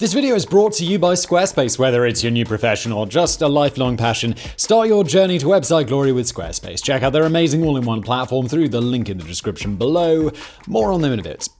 This video is brought to you by Squarespace. Whether it's your new profession or just a lifelong passion, start your journey to website glory with Squarespace. Check out their amazing all in one platform through the link in the description below. More on them in a bit.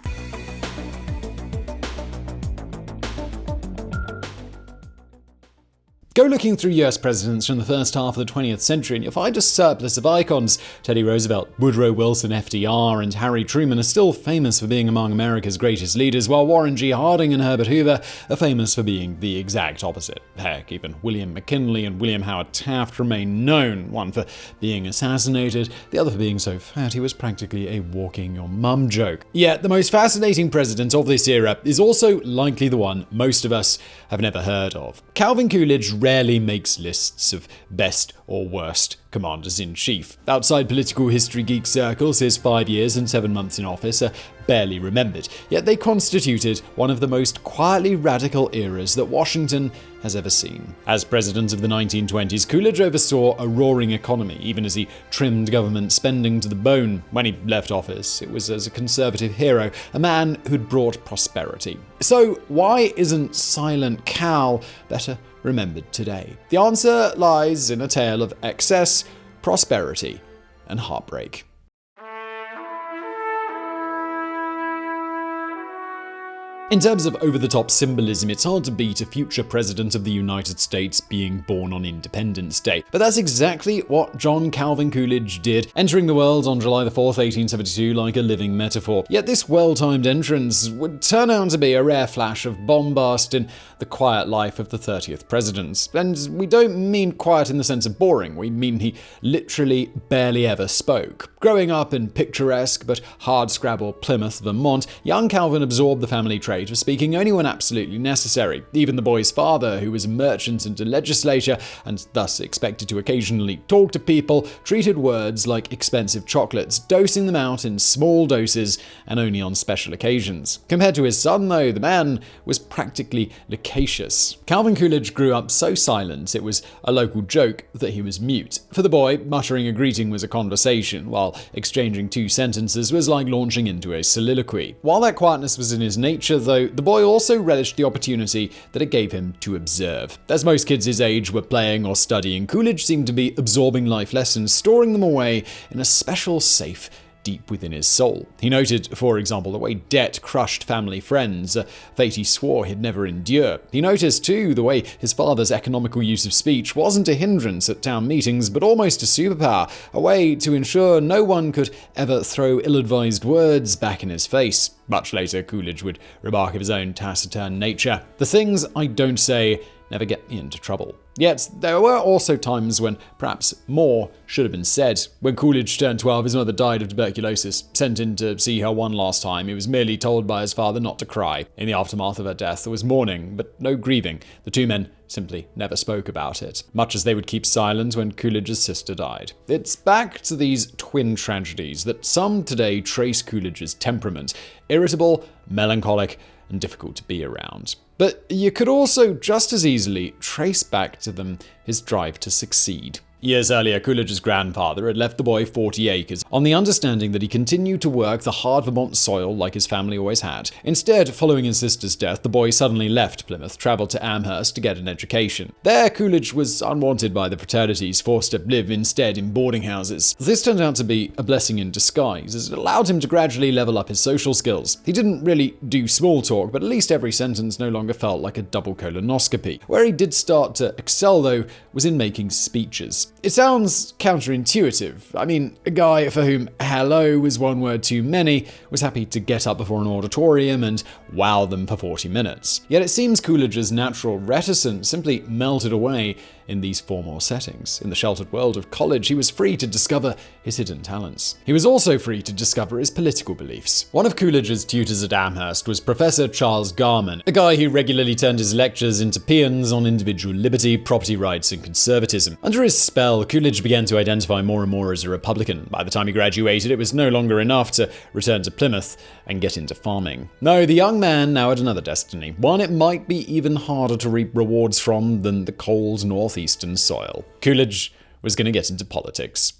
Go looking through US presidents from the first half of the 20th century and you'll find a surplus of icons. Teddy Roosevelt, Woodrow Wilson, FDR, and Harry Truman are still famous for being among America's greatest leaders, while Warren G. Harding and Herbert Hoover are famous for being the exact opposite. Heck, even William McKinley and William Howard Taft remain known, one for being assassinated, the other for being so fat he was practically a walking your mum joke. Yet, the most fascinating president of this era is also likely the one most of us have never heard of. Calvin Coolidge rarely makes lists of best or worst commanders in chief. Outside political history geek circles, his five years and seven months in office are barely remembered, yet they constituted one of the most quietly radical eras that Washington has ever seen. As president of the 1920s, Coolidge oversaw a roaring economy, even as he trimmed government spending to the bone. When he left office, it was as a conservative hero, a man who'd brought prosperity. So, why isn't Silent Cal better remembered today? The answer lies in a tale of excess, prosperity, and heartbreak. In terms of over the top symbolism, it's hard to beat a future president of the United States being born on Independence Day. But that's exactly what John Calvin Coolidge did, entering the world on July 4, 1872, like a living metaphor. Yet this well timed entrance would turn out to be a rare flash of bombast in the quiet life of the 30th president. And we don't mean quiet in the sense of boring, we mean he literally barely ever spoke. Growing up in picturesque but hardscrabble Plymouth, Vermont, young Calvin absorbed the family trade for speaking only when absolutely necessary. Even the boy's father, who was a merchant and a legislator, and thus expected to occasionally talk to people, treated words like expensive chocolates, dosing them out in small doses and only on special occasions. Compared to his son, though, the man was practically loquacious. Calvin Coolidge grew up so silent it was a local joke that he was mute. For the boy, muttering a greeting was a conversation, while exchanging two sentences was like launching into a soliloquy. While that quietness was in his nature, though, the boy also relished the opportunity that it gave him to observe. As most kids his age were playing or studying, Coolidge seemed to be absorbing life lessons, storing them away in a special safe deep within his soul. He noted, for example, the way debt crushed family friends, a fate he swore he'd never endure. He noticed, too, the way his father's economical use of speech wasn't a hindrance at town meetings, but almost a superpower, a way to ensure no one could ever throw ill advised words back in his face. Much later, Coolidge would remark of his own taciturn nature The things I don't say never get me into trouble. Yet, there were also times when perhaps more should have been said. When Coolidge turned 12, his mother died of tuberculosis. Sent in to see her one last time, he was merely told by his father not to cry. In the aftermath of her death, there was mourning, but no grieving. The two men simply never spoke about it, much as they would keep silent when Coolidge's sister died. It's back to these twin tragedies that some today trace Coolidge's temperament irritable, melancholic, and difficult to be around. But you could also just as easily trace back to them his drive to succeed. Years earlier, Coolidge's grandfather had left the boy 40 acres on the understanding that he continued to work the hard Vermont soil like his family always had. Instead, following his sister's death, the boy suddenly left Plymouth, traveled to Amherst to get an education. There, Coolidge was unwanted by the fraternities, forced to live instead in boarding houses. This turned out to be a blessing in disguise, as it allowed him to gradually level up his social skills. He didn't really do small talk, but at least every sentence no longer felt like a double colonoscopy. Where he did start to excel, though, was in making speeches. It sounds counterintuitive. I mean, a guy for whom hello was one word too many was happy to get up before an auditorium and wow them for 40 minutes. Yet it seems Coolidge's natural reticence simply melted away in these formal settings. In the sheltered world of college, he was free to discover his hidden talents. He was also free to discover his political beliefs. One of Coolidge's tutors at Amherst was Professor Charles Garman, a guy who regularly turned his lectures into paeans on individual liberty, property rights, and conservatism. Under his spell, Coolidge began to identify more and more as a Republican. By the time he graduated, it was no longer enough to return to Plymouth and get into farming. No, the young man now had another destiny, one it might be even harder to reap rewards from than the cold northeast northeastern soil. Coolidge was going to get into politics.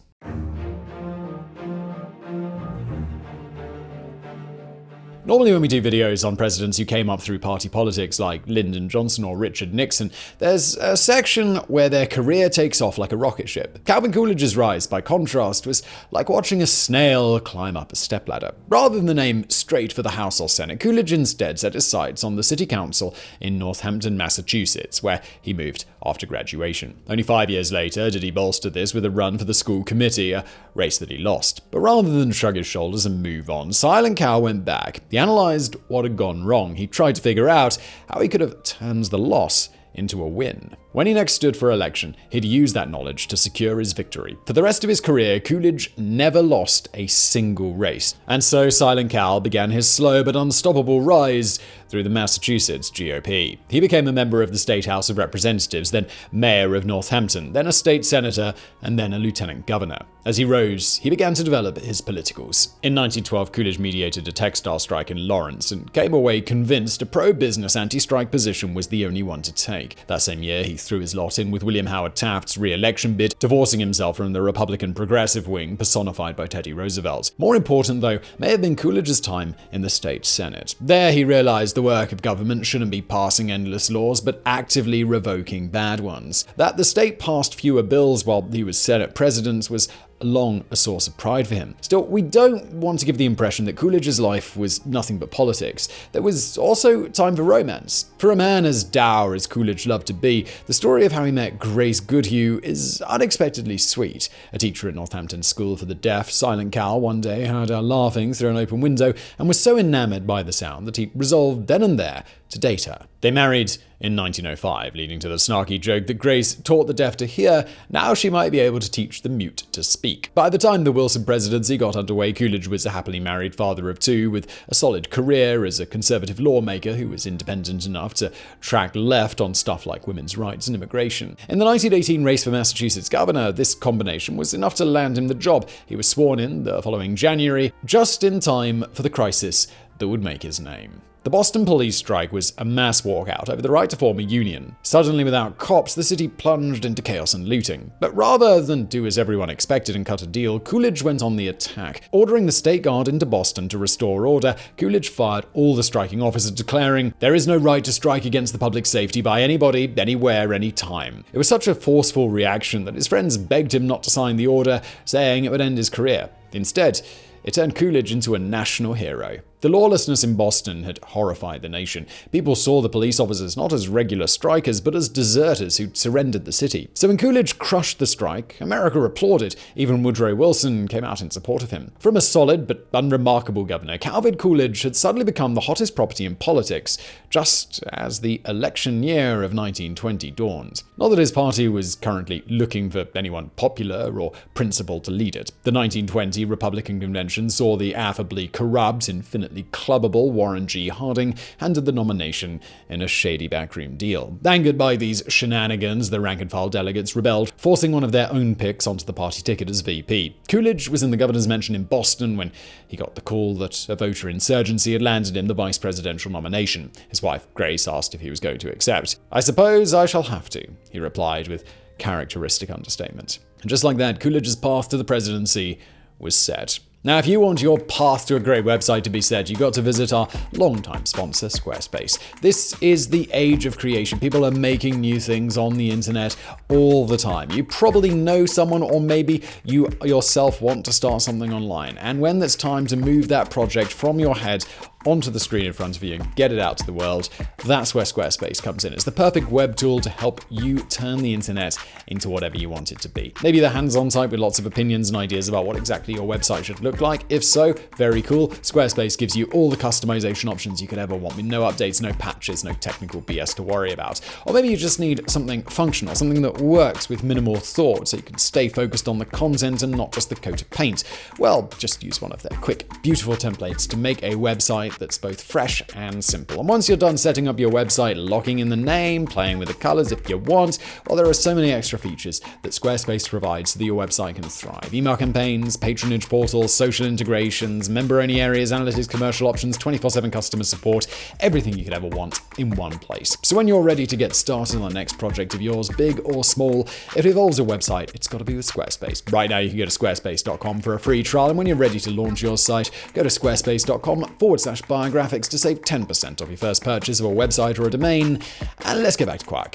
Normally, when we do videos on presidents who came up through party politics like Lyndon Johnson or Richard Nixon, there's a section where their career takes off like a rocket ship. Calvin Coolidge's rise, by contrast, was like watching a snail climb up a stepladder. Rather than aim straight for the House or Senate, Coolidge instead set his sights on the city council in Northampton, Massachusetts, where he moved after graduation. Only five years later did he bolster this with a run for the school committee, a race that he lost. But rather than shrug his shoulders and move on, Silent Cal went back. He analysed what had gone wrong. He tried to figure out how he could have turned the loss into a win. When he next stood for election, he'd use that knowledge to secure his victory. For the rest of his career, Coolidge never lost a single race. And so Silent Cal began his slow but unstoppable rise through the Massachusetts GOP. He became a member of the State House of Representatives, then mayor of Northampton, then a state senator, and then a lieutenant governor. As he rose, he began to develop his politicals. In 1912, Coolidge mediated a textile strike in Lawrence and came away convinced a pro business anti strike position was the only one to take. That same year, he threw his lot in with William Howard Taft's re election bid, divorcing himself from the Republican progressive wing personified by Teddy Roosevelt. More important, though, may have been Coolidge's time in the state Senate. There, he realized the work of government shouldn't be passing endless laws, but actively revoking bad ones. That the state passed fewer bills while he was Senate president was long a source of pride for him. Still, we don't want to give the impression that Coolidge's life was nothing but politics. There was also time for romance. For a man as dour as Coolidge loved to be, the story of how he met Grace Goodhue is unexpectedly sweet. A teacher at Northampton School for the Deaf, Silent Cal, one day heard her laughing through an open window and was so enamored by the sound that he resolved then and there to date her. They married in 1905, leading to the snarky joke that Grace taught the deaf to hear, now she might be able to teach the mute to speak. By the time the Wilson presidency got underway, Coolidge was a happily married father of two with a solid career as a conservative lawmaker who was independent enough to track left on stuff like women's rights and immigration. In the 1918 race for Massachusetts governor, this combination was enough to land him the job. He was sworn in the following January, just in time for the crisis that would make his name. The Boston police strike was a mass walkout over the right to form a union. Suddenly, without cops, the city plunged into chaos and looting. But rather than do as everyone expected and cut a deal, Coolidge went on the attack. Ordering the state guard into Boston to restore order, Coolidge fired all the striking officers, declaring, There is no right to strike against the public safety by anybody, anywhere, anytime. It was such a forceful reaction that his friends begged him not to sign the order, saying it would end his career. Instead, it turned Coolidge into a national hero. The lawlessness in Boston had horrified the nation. People saw the police officers not as regular strikers, but as deserters who'd surrendered the city. So when Coolidge crushed the strike, America applauded. Even Woodrow Wilson came out in support of him. From a solid but unremarkable governor, Calvin Coolidge had suddenly become the hottest property in politics, just as the election year of 1920 dawned. Not that his party was currently looking for anyone popular or principled to lead it. The 1920 Republican convention saw the affably corrupt, infinite clubbable Warren G. Harding handed the nomination in a shady backroom deal. Angered by these shenanigans, the rank and file delegates rebelled, forcing one of their own picks onto the party ticket as VP. Coolidge was in the governor's mansion in Boston when he got the call that a voter insurgency had landed him the vice presidential nomination. His wife, Grace, asked if he was going to accept. I suppose I shall have to, he replied with characteristic understatement. And just like that, Coolidge's path to the presidency was set. Now, if you want your path to a great website to be set, you've got to visit our longtime sponsor, Squarespace. This is the age of creation. People are making new things on the internet all the time. You probably know someone, or maybe you yourself want to start something online. And when it's time to move that project from your head onto the screen in front of you and get it out to the world, that's where Squarespace comes in. It's the perfect web tool to help you turn the internet into whatever you want it to be. Maybe the hands-on type with lots of opinions and ideas about what exactly your website should look like. If so, very cool. Squarespace gives you all the customization options you could ever want with no updates, no patches, no technical BS to worry about. Or maybe you just need something functional, something that works with minimal thought so you can stay focused on the content and not just the coat of paint. Well, just use one of their quick, beautiful templates to make a website website that's both fresh and simple. And once you're done setting up your website, locking in the name, playing with the colors if you want, well, there are so many extra features that Squarespace provides so that your website can thrive. Email campaigns, patronage portals, social integrations, member-only areas, analytics, commercial options, 24-7 customer support, everything you could ever want in one place. So when you're ready to get started on the next project of yours, big or small, if it involves a website, it's got to be with Squarespace. Right now, you can go to squarespace.com for a free trial, and when you're ready to launch your site, go to squarespace.com forward slash slash biographics to save 10% off your first purchase of a website or a domain. And let's get back to Quiet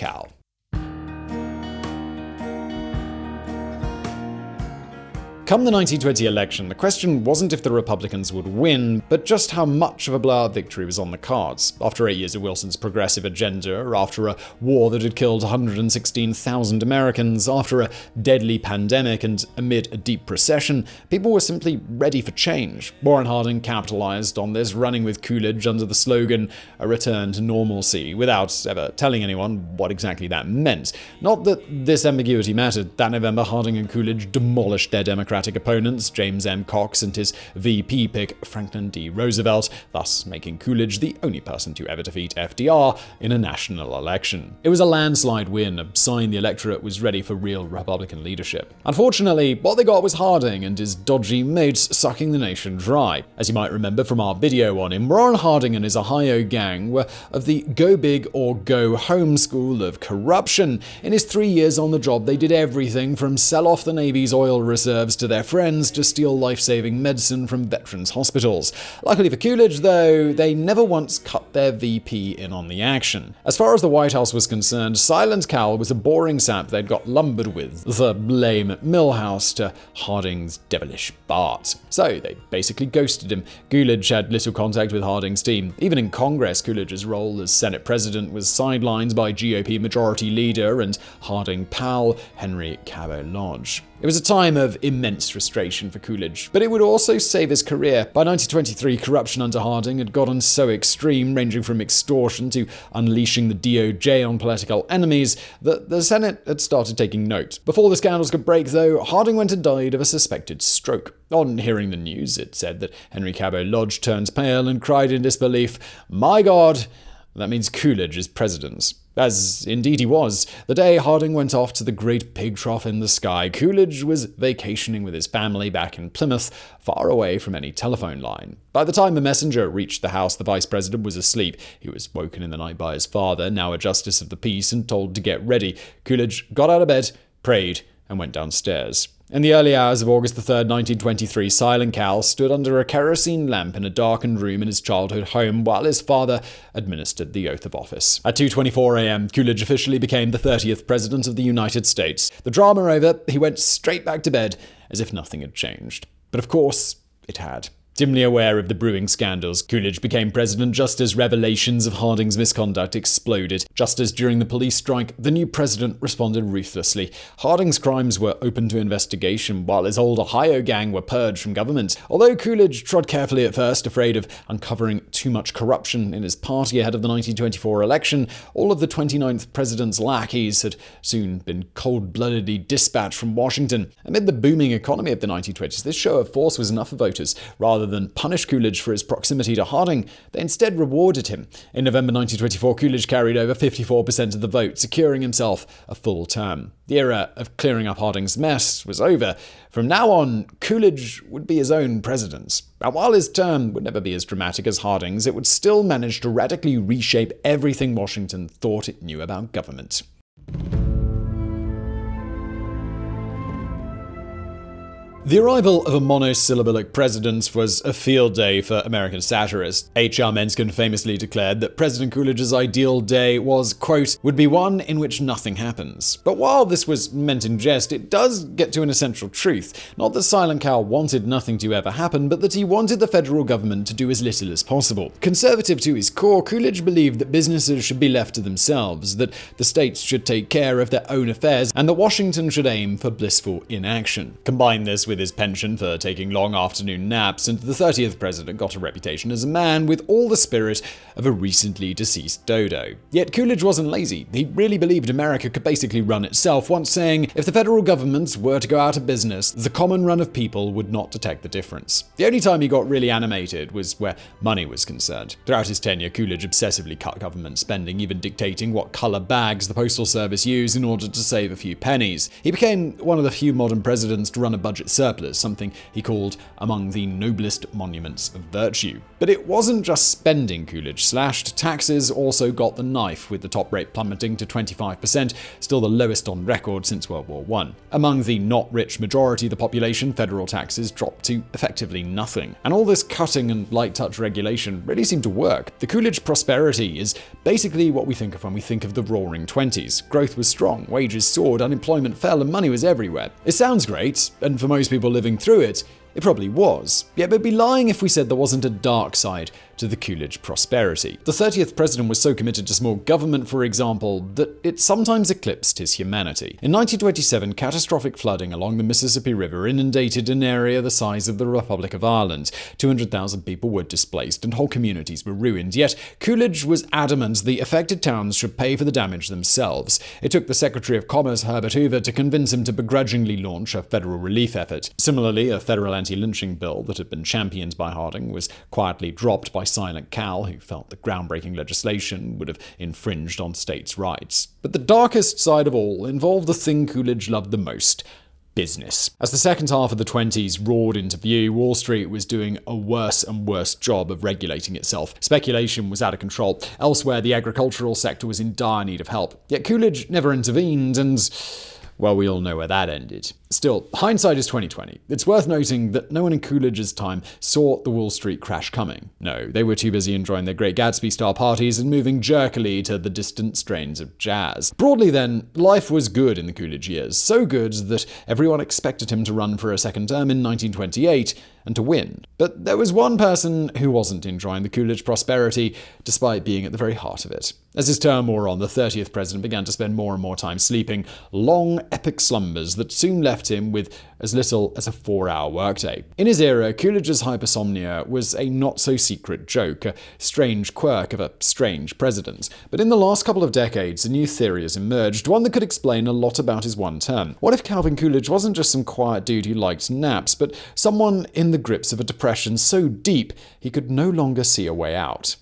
Come the 1920 election, the question wasn't if the Republicans would win, but just how much of a blowout victory was on the cards. After eight years of Wilson's progressive agenda, after a war that had killed 116,000 Americans, after a deadly pandemic, and amid a deep recession, people were simply ready for change. Warren Harding capitalized on this, running with Coolidge under the slogan, a return to normalcy, without ever telling anyone what exactly that meant. Not that this ambiguity mattered. That November, Harding and Coolidge demolished their Democratic Democratic opponents, James M. Cox and his VP pick, Franklin D. Roosevelt, thus making Coolidge the only person to ever defeat FDR in a national election. It was a landslide win, a sign the electorate was ready for real Republican leadership. Unfortunately, what they got was Harding and his dodgy mates sucking the nation dry. As you might remember from our video on him, Warren Harding and his Ohio gang were of the go big or go home school of corruption. In his three years on the job, they did everything from sell off the Navy's oil reserves to to their friends to steal life saving medicine from veterans' hospitals. Luckily for Coolidge, though, they never once cut their VP in on the action. As far as the White House was concerned, Silent Cal was a boring sap they'd got lumbered with, the lame Milhouse to Harding's devilish Bart. So they basically ghosted him. Coolidge had little contact with Harding's team. Even in Congress, Coolidge's role as Senate President was sidelined by GOP Majority Leader and Harding pal Henry Cabot Lodge. It was a time of immense frustration for Coolidge, but it would also save his career. By 1923, corruption under Harding had gotten so extreme, ranging from extortion to unleashing the DOJ on political enemies, that the Senate had started taking note. Before the scandals could break, though, Harding went and died of a suspected stroke. On hearing the news, it said that Henry Cabot Lodge turned pale and cried in disbelief, My God! That means Coolidge is president. As indeed he was. The day Harding went off to the great pig trough in the sky, Coolidge was vacationing with his family back in Plymouth, far away from any telephone line. By the time the messenger reached the house, the vice president was asleep. He was woken in the night by his father, now a justice of the peace, and told to get ready. Coolidge got out of bed, prayed, and went downstairs. In the early hours of August 3, 1923, Silent Cal stood under a kerosene lamp in a darkened room in his childhood home while his father administered the oath of office. At 2:24 a.m., Coolidge officially became the 30th president of the United States. The drama over, he went straight back to bed as if nothing had changed. But of course, it had. Dimly aware of the brewing scandals, Coolidge became president just as revelations of Harding's misconduct exploded. Just as during the police strike, the new president responded ruthlessly. Harding's crimes were open to investigation, while his old Ohio gang were purged from government. Although Coolidge trod carefully at first, afraid of uncovering too much corruption in his party ahead of the 1924 election, all of the 29th president's lackeys had soon been cold bloodedly dispatched from Washington. Amid the booming economy of the 1920s, this show of force was enough for voters. Rather Rather than punish Coolidge for his proximity to Harding, they instead rewarded him. In November 1924, Coolidge carried over 54% of the vote, securing himself a full term. The era of clearing up Harding's mess was over. From now on, Coolidge would be his own president. And while his term would never be as dramatic as Harding's, it would still manage to radically reshape everything Washington thought it knew about government. The arrival of a monosyllabic president was a field day for American satirists. H.L. Mencken famously declared that President Coolidge's ideal day was, quote, would be one in which nothing happens. But while this was meant in jest, it does get to an essential truth. Not that Silent Cal wanted nothing to ever happen, but that he wanted the federal government to do as little as possible. Conservative to his core, Coolidge believed that businesses should be left to themselves, that the states should take care of their own affairs, and that Washington should aim for blissful inaction. Combine this with with his penchant for taking long afternoon naps, and the 30th president got a reputation as a man with all the spirit of a recently deceased dodo. Yet Coolidge wasn't lazy. He really believed America could basically run itself, once saying, if the federal government were to go out of business, the common run of people would not detect the difference. The only time he got really animated was where money was concerned. Throughout his tenure, Coolidge obsessively cut government spending, even dictating what color bags the Postal Service used in order to save a few pennies. He became one of the few modern presidents to run a budget surplus surplus, something he called among the noblest monuments of virtue. But it wasn't just spending Coolidge slashed, taxes also got the knife, with the top rate plummeting to 25%, still the lowest on record since World War I. Among the not rich majority of the population, federal taxes dropped to effectively nothing. And all this cutting and light touch regulation really seemed to work. The Coolidge prosperity is basically what we think of when we think of the roaring 20s. Growth was strong, wages soared, unemployment fell, and money was everywhere. It sounds great, and for most people living through it, it probably was. Yet we'd be lying if we said there wasn't a dark side to the Coolidge prosperity. The 30th president was so committed to small government, for example, that it sometimes eclipsed his humanity. In 1927, catastrophic flooding along the Mississippi River inundated an area the size of the Republic of Ireland. 200,000 people were displaced and whole communities were ruined. Yet Coolidge was adamant the affected towns should pay for the damage themselves. It took the Secretary of Commerce, Herbert Hoover, to convince him to begrudgingly launch a federal relief effort. Similarly, a federal anti lynching bill that had been championed by Harding was quietly dropped by Silent Cal, who felt the groundbreaking legislation would have infringed on states' rights. But the darkest side of all involved the thing Coolidge loved the most business. As the second half of the 20s roared into view, Wall Street was doing a worse and worse job of regulating itself. Speculation was out of control. Elsewhere, the agricultural sector was in dire need of help. Yet Coolidge never intervened, and well, we all know where that ended. Still, hindsight is 2020. It's worth noting that no one in Coolidge's time saw the Wall Street crash coming. No, they were too busy enjoying their Great Gatsby style parties and moving jerkily to the distant strains of jazz. Broadly, then, life was good in the Coolidge years, so good that everyone expected him to run for a second term in 1928 and to win. But there was one person who wasn't enjoying the Coolidge prosperity, despite being at the very heart of it. As his term wore on, the 30th president began to spend more and more time sleeping, long, epic slumbers that soon left him with as little as a four hour workday. In his era, Coolidge's hypersomnia was a not so secret joke, a strange quirk of a strange president. But in the last couple of decades, a new theory has emerged, one that could explain a lot about his one term. What if Calvin Coolidge wasn't just some quiet dude who liked naps, but someone in the grips of a depression so deep he could no longer see a way out?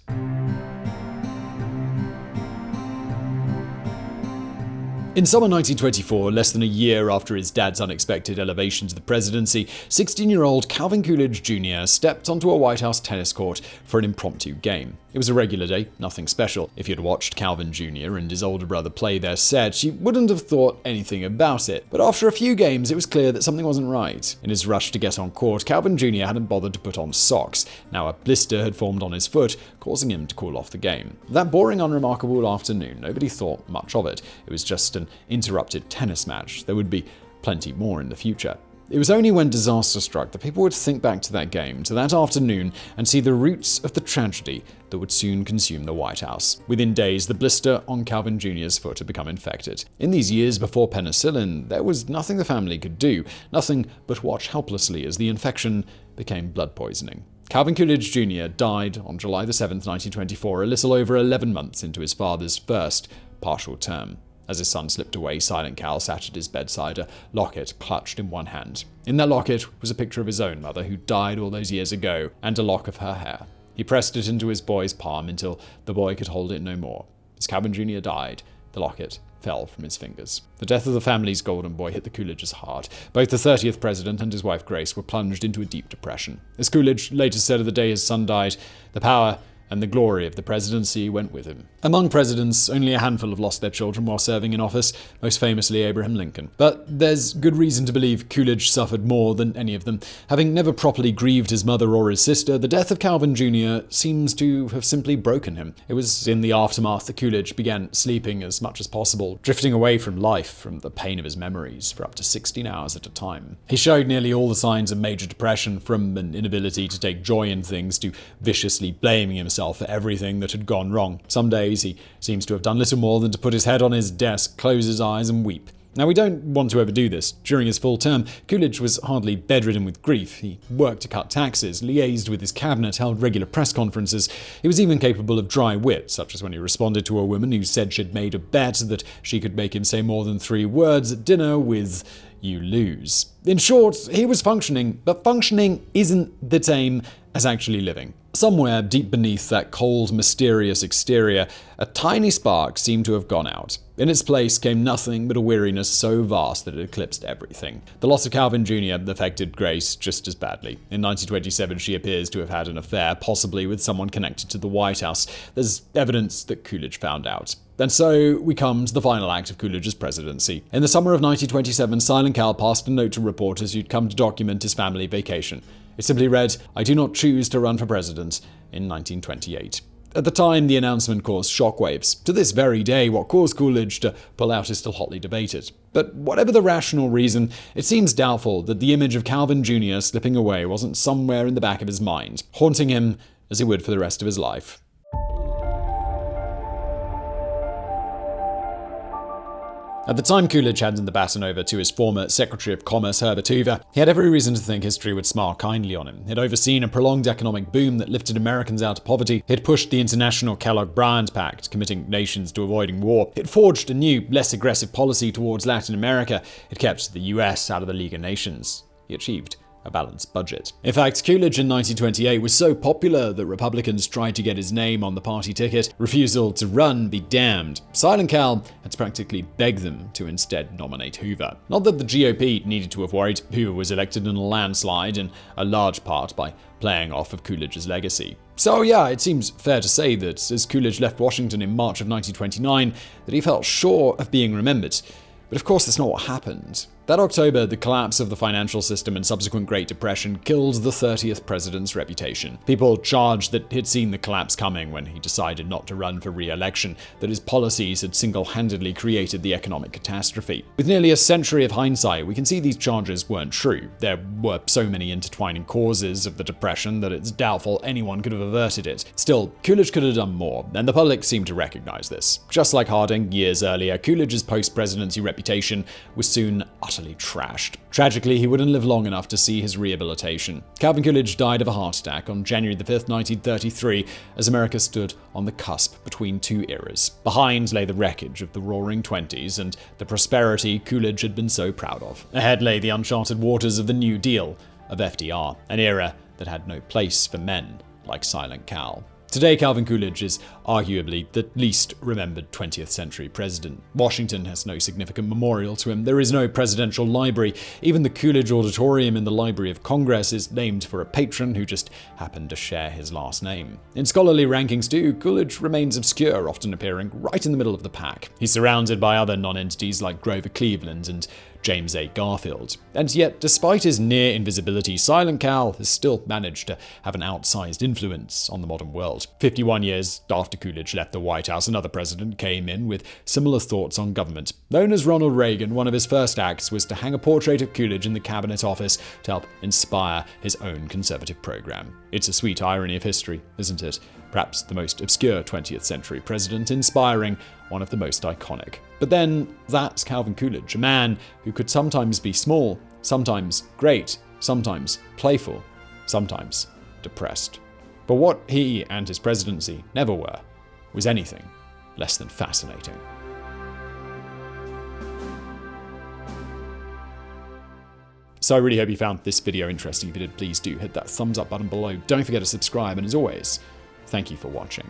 In summer 1924, less than a year after his dad's unexpected elevation to the presidency, 16 year old Calvin Coolidge Jr. stepped onto a White House tennis court for an impromptu game. It was a regular day, nothing special. If you'd watched Calvin Jr. and his older brother play their set, you wouldn't have thought anything about it. But after a few games, it was clear that something wasn't right. In his rush to get on court, Calvin Jr. hadn't bothered to put on socks. Now a blister had formed on his foot, causing him to call off the game. That boring, unremarkable afternoon, nobody thought much of it. It was just an interrupted tennis match. There would be plenty more in the future. It was only when disaster struck that people would think back to that game, to that afternoon, and see the roots of the tragedy that would soon consume the White House. Within days, the blister on Calvin Jr.'s foot had become infected. In these years before penicillin, there was nothing the family could do, nothing but watch helplessly as the infection became blood poisoning. Calvin Coolidge Jr. died on July 7, 1924, a little over 11 months into his father's first partial term. As his son slipped away, Silent Cal sat at his bedside, a locket clutched in one hand. In that locket was a picture of his own mother, who died all those years ago, and a lock of her hair. He pressed it into his boy's palm until the boy could hold it no more. As Calvin Jr. died, the locket fell from his fingers. The death of the family's golden boy hit the Coolidges hard. Both the 30th president and his wife Grace were plunged into a deep depression. As Coolidge later said of the day his son died, the power and the glory of the presidency went with him. Among presidents, only a handful have lost their children while serving in office, most famously Abraham Lincoln. But there's good reason to believe Coolidge suffered more than any of them. Having never properly grieved his mother or his sister, the death of Calvin Jr. seems to have simply broken him. It was in the aftermath that Coolidge began sleeping as much as possible, drifting away from life, from the pain of his memories, for up to 16 hours at a time. He showed nearly all the signs of major depression, from an inability to take joy in things to viciously blaming himself himself for everything that had gone wrong. Some days he seems to have done little more than to put his head on his desk, close his eyes, and weep. Now, we don't want to overdo this. During his full term, Coolidge was hardly bedridden with grief. He worked to cut taxes, liaised with his cabinet, held regular press conferences. He was even capable of dry wit, such as when he responded to a woman who said she'd made a bet that she could make him say more than three words at dinner with, you lose. In short, he was functioning, but functioning isn't the same as actually living. Somewhere deep beneath that cold, mysterious exterior, A tiny spark seemed to have gone out. In its place came nothing but a weariness so vast that it eclipsed everything. The loss of Calvin Jr. affected Grace just as badly. In 1927, she appears to have had an affair, possibly with someone connected to the White House. There's evidence that Coolidge found out. And so we come to the final act of Coolidge's presidency. In the summer of 1927, Silent Cal passed a note to reporters who'd come to document his family vacation. It simply read, I do not choose to run for president in 1928. At the time, the announcement caused shockwaves. To this very day, what caused Coolidge to pull out is still hotly debated. But whatever the rational reason, it seems doubtful that the image of Calvin Jr. slipping away wasn't somewhere in the back of his mind, haunting him as it would for the rest of his life. At the time Coolidge handed the baton over to his former Secretary of Commerce Herbert Hoover, he had every reason to think history would smile kindly on him. He'd overseen a prolonged economic boom that lifted Americans out of poverty. He'd pushed the international Kellogg-Briand Pact, committing nations to avoiding war. He'd forged a new, less aggressive policy towards Latin America. He'd kept the US out of the League of Nations. He achieved a balanced budget. In fact, Coolidge in 1928 was so popular that Republicans tried to get his name on the party ticket. Refusal to run be damned. Silent Cal had to practically beg them to instead nominate Hoover. Not that the GOP needed to have worried. Hoover was elected in a landslide, in a large part by playing off of Coolidge's legacy. So yeah, it seems fair to say that as Coolidge left Washington in March of 1929, that he felt sure of being remembered. But of course, that's not what happened. That October, the collapse of the financial system and subsequent Great Depression killed the 30th president's reputation. People charged that he'd seen the collapse coming when he decided not to run for re election, that his policies had single handedly created the economic catastrophe. With nearly a century of hindsight, we can see these charges weren't true. There were so many intertwining causes of the Depression that it's doubtful anyone could have averted it. Still, Coolidge could have done more, and the public seemed to recognize this. Just like Harding years earlier, Coolidge's post presidency reputation was soon utterly trashed. Tragically, he wouldn't live long enough to see his rehabilitation. Calvin Coolidge died of a heart attack on January 5, 1933, as America stood on the cusp between two eras. Behind lay the wreckage of the roaring 20s and the prosperity Coolidge had been so proud of. Ahead lay the uncharted waters of the New Deal, of FDR, an era that had no place for men like Silent Cal. Today, Calvin Coolidge is arguably the least remembered 20th century president. Washington has no significant memorial to him. There is no presidential library. Even the Coolidge Auditorium in the Library of Congress is named for a patron who just happened to share his last name. In scholarly rankings, too, Coolidge remains obscure, often appearing right in the middle of the pack. He's surrounded by other non-entities like Grover Cleveland and James A. Garfield. And yet, despite his near invisibility, Silent Cal has still managed to have an outsized influence on the modern world. 51 years after Coolidge left the White House, another president came in with similar thoughts on government. Known as Ronald Reagan, one of his first acts was to hang a portrait of Coolidge in the cabinet office to help inspire his own conservative program. It's a sweet irony of history, isn't it? Perhaps the most obscure 20th century president, inspiring one of the most iconic. But then, that's Calvin Coolidge, a man who could sometimes be small, sometimes great, sometimes playful, sometimes depressed. But what he and his presidency never were was anything less than fascinating. So I really hope you found this video interesting. If you did, please do hit that thumbs up button below. Don't forget to subscribe, and as always, thank you for watching.